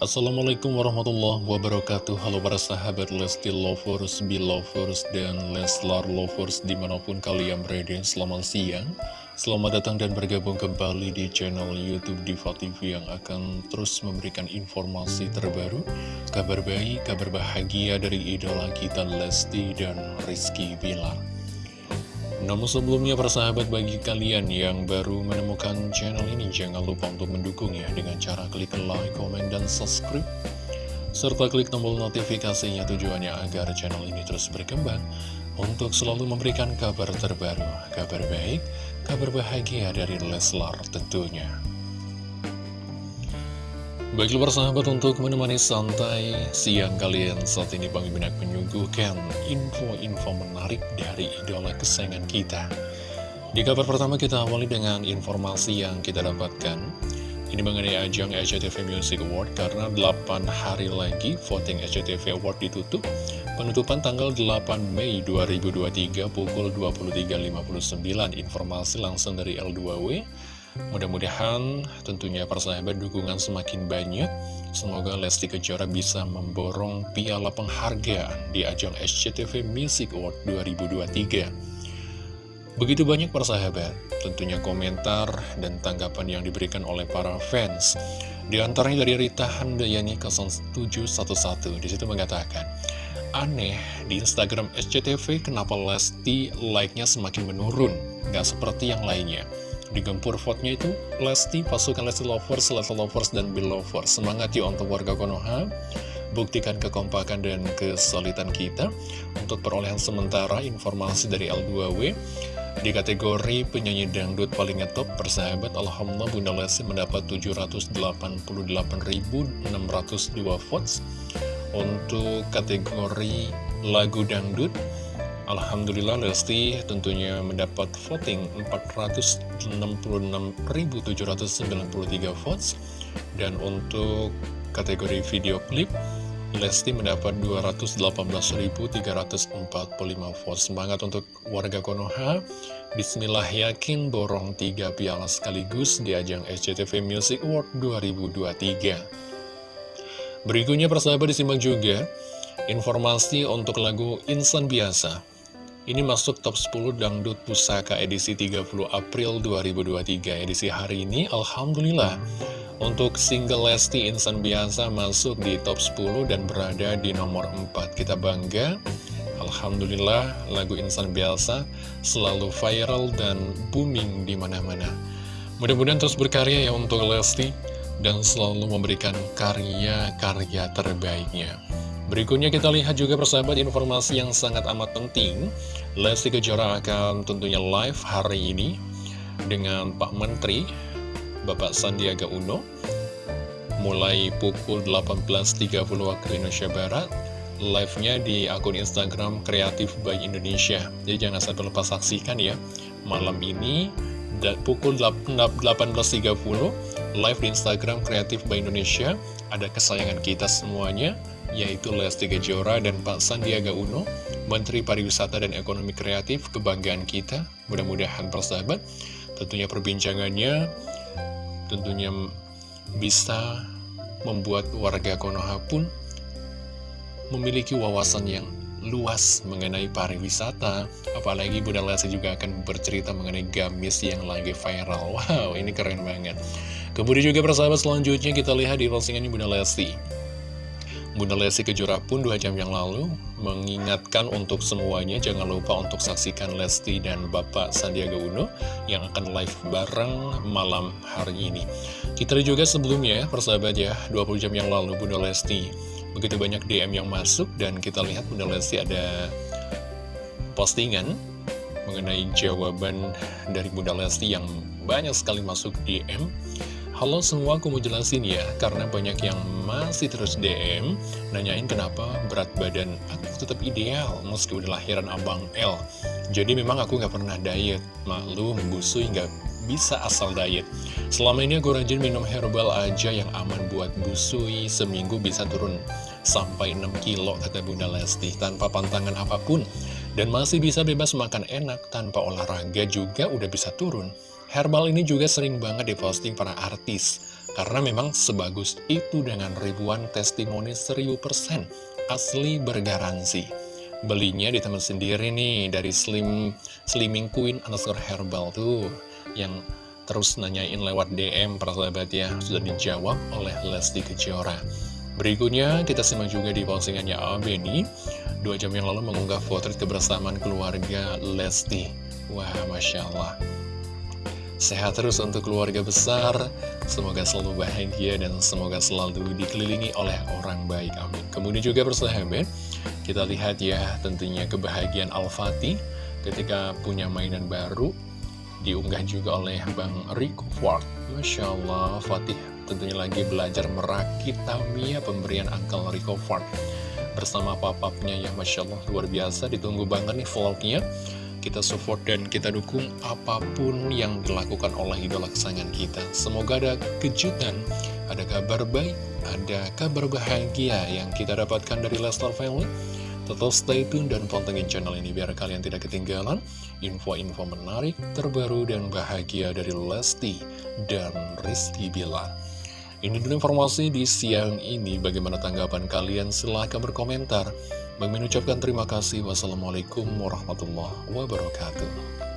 Assalamualaikum warahmatullahi wabarakatuh. Halo para sahabat Lesti Lovers, Belovers, dan Leslar Lovers di mana pun kalian berada Selamat siang. Selamat datang dan bergabung kembali di channel Youtube Diva TV yang akan terus memberikan informasi terbaru Kabar baik, kabar bahagia dari idola kita Lesti dan Rizky Bilar namun sebelumnya persahabat bagi kalian yang baru menemukan channel ini jangan lupa untuk mendukung ya dengan cara klik like, comment, dan subscribe serta klik tombol notifikasinya tujuannya agar channel ini terus berkembang untuk selalu memberikan kabar terbaru, kabar baik, kabar bahagia dari Leslar tentunya. Baiklah persahabat untuk menemani santai siang kalian saat ini Bang Mimin menyuguhkan info-info menarik dari idola kesayangan kita. Di kabar pertama kita awali dengan informasi yang kita dapatkan. Ini mengenai ajang SCTV Music Award karena 8 hari lagi voting SCTV Award ditutup. Penutupan tanggal 8 Mei 2023 pukul 23.59. Informasi langsung dari L2W. Mudah-mudahan tentunya persahabat dukungan semakin banyak. Semoga Lesti Kejora bisa memborong piala penghargaan di ajang SCTV Music Award 2023 Begitu banyak persahabat tentunya komentar dan tanggapan yang diberikan oleh para fans. Di antaranya dari Rita Handayani 0711 di situ mengatakan Aneh, di Instagram SCTV kenapa Lesti like-nya semakin menurun Gak seperti yang lainnya Digempur vote-nya itu Lesti, pasukan Lesti Lovers, Lesti Lovers, dan Bill Lovers. Semangat yuk untuk warga Konoha. Buktikan kekompakan dan kesulitan kita untuk perolehan sementara informasi dari L2W. Di kategori penyanyi dangdut paling top persahabat, Alhamdulillah Bunda Lesti mendapat 788.602 votes. Untuk kategori lagu dangdut, Alhamdulillah Lesti tentunya mendapat voting 466.793 votes. Dan untuk kategori video klip Lesti mendapat 218.345 votes. Semangat untuk warga Konoha. Bismillah yakin borong 3 piala sekaligus di ajang SCTV Music Award 2023 Berikutnya persahabat disimak juga informasi untuk lagu Insan Biasa ini masuk top 10 Dangdut Pusaka edisi 30 April 2023 Edisi hari ini, Alhamdulillah Untuk single Lesti Insan Biasa masuk di top 10 dan berada di nomor 4 Kita bangga Alhamdulillah lagu Insan Biasa selalu viral dan booming di mana-mana. Mudah-mudahan terus berkarya ya untuk Lesti Dan selalu memberikan karya-karya terbaiknya. Berikutnya kita lihat juga persahabat informasi yang sangat amat penting Lesti Kejora akan tentunya live hari ini Dengan Pak Menteri Bapak Sandiaga Uno Mulai pukul 18.30 waktu Indonesia Barat. Live-nya di akun Instagram Kreatif by Indonesia. Jadi jangan sampai lupa saksikan ya Malam ini pukul 18.30 Live di Instagram Kreatif by Indonesia. Ada kesayangan kita semuanya yaitu Lesti Kejora dan Pak Sandiaga Uno, Menteri Pariwisata dan Ekonomi Kreatif, kebanggaan kita. Mudah-mudahan persahabat, tentunya perbincangannya tentunya bisa membuat warga Konoha pun memiliki wawasan yang luas mengenai pariwisata. Apalagi Bunda Lesti juga akan bercerita mengenai gamis yang lagi viral. Wow ini keren banget. Kemudian juga persahabat selanjutnya kita lihat di postingan Bunda Lesti Bunda Lesti Kejora pun dua jam yang lalu mengingatkan untuk semuanya jangan lupa untuk saksikan Lesti dan Bapak Sandiaga Uno yang akan live bareng malam hari ini. Kita juga sebelumnya persahabat ya 20 jam yang lalu Bunda Lesti begitu banyak DM yang masuk dan kita lihat Bunda Lesti ada postingan mengenai jawaban dari Bunda Lesti yang banyak sekali masuk DM Halo semua, aku mau jelasin ya, karena banyak yang masih terus DM, nanyain kenapa berat badan aku tetap ideal, meski udah lahiran abang L. Jadi memang aku nggak pernah diet, malu, busui, nggak bisa asal diet. Selama ini aku rajin minum herbal aja yang aman buat busui, seminggu bisa turun sampai 6 kilo, kata Bunda Lesti, tanpa pantangan apa pun. Dan masih bisa bebas makan enak, tanpa olahraga juga udah bisa turun. Herbal ini juga sering banget diposting para artis. Karena memang sebagus itu dengan ribuan testimoni 1000% asli bergaransi. Belinya di teman sendiri nih dari Slim Slimming Queen underscore herbal tuh yang terus nanyain lewat DM para sahabat ya sudah dijawab oleh Lesti Kejora. Berikutnya kita simak juga di postingannya Abeni Dua jam yang lalu mengunggah foto kebersamaan keluarga Lesti Wah Masya Allah Sehat terus untuk keluarga besar. Semoga selalu bahagia dan semoga selalu dikelilingi oleh orang baik. Amin. Kemudian juga bersahabat Kita lihat ya tentunya kebahagiaan Al-Fatih Ketika punya mainan baru Diunggah juga oleh Bang Rico Ford Masya Allah Fatih tentunya lagi belajar merakit Tamiya pemberian Uncle Rico Ford bersama papapnya ya Masya Allah luar biasa. Ditunggu banget nih vlognya kita support dan kita dukung apa pun yang dilakukan oleh idola kesayangan kita semoga ada kejutan ada kabar baik ada kabar bahagia yang kita dapatkan dari Lestar Family Tetap stay tune dan pantengin channel ini biar kalian tidak ketinggalan info-info menarik, terbaru, dan bahagia dari Lesti dan Rizky Bilar. Ini dulu informasi di siang ini. Bagaimana tanggapan kalian? Silahkan berkomentar. Bagi mengucapkan terima kasih. Wassalamualaikum warahmatullahi wabarakatuh.